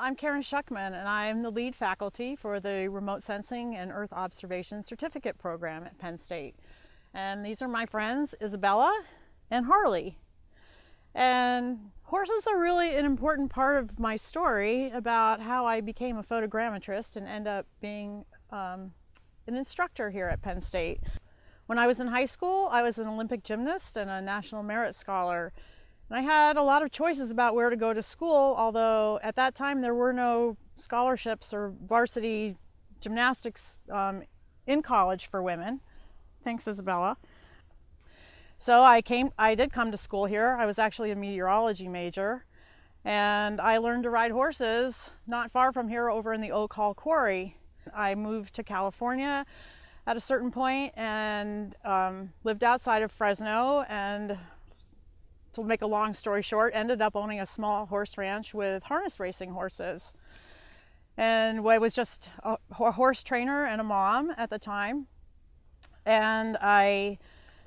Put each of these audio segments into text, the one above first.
I'm Karen Schuckman and I'm the lead faculty for the Remote Sensing and Earth Observation Certificate Program at Penn State. And these are my friends Isabella and Harley. And horses are really an important part of my story about how I became a photogrammetrist and end up being um, an instructor here at Penn State. When I was in high school, I was an Olympic gymnast and a National Merit Scholar. And I had a lot of choices about where to go to school, although at that time there were no scholarships or varsity gymnastics um, in college for women. Thanks, Isabella. So I came, I did come to school here. I was actually a meteorology major and I learned to ride horses not far from here over in the Oak Hall Quarry. I moved to California at a certain point and um, lived outside of Fresno and to make a long story short, ended up owning a small horse ranch with harness racing horses. And I was just a horse trainer and a mom at the time. And I,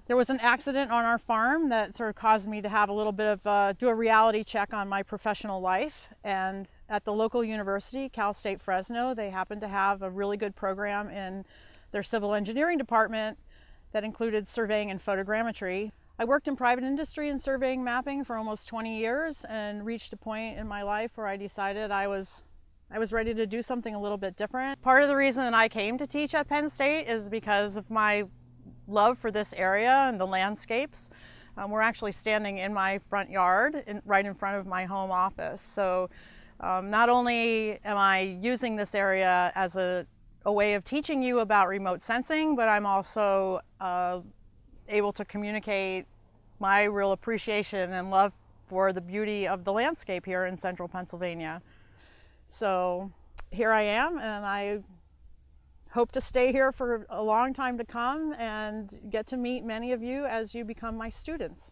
there was an accident on our farm that sort of caused me to have a little bit of, uh, do a reality check on my professional life. And at the local university, Cal State Fresno, they happened to have a really good program in their civil engineering department that included surveying and photogrammetry. I worked in private industry in surveying mapping for almost 20 years and reached a point in my life where I decided I was I was ready to do something a little bit different. Part of the reason that I came to teach at Penn State is because of my love for this area and the landscapes. Um, we're actually standing in my front yard, in, right in front of my home office. So um, not only am I using this area as a, a, way of teaching you about remote sensing, but I'm also uh, able to communicate my real appreciation and love for the beauty of the landscape here in central Pennsylvania. So here I am and I hope to stay here for a long time to come and get to meet many of you as you become my students.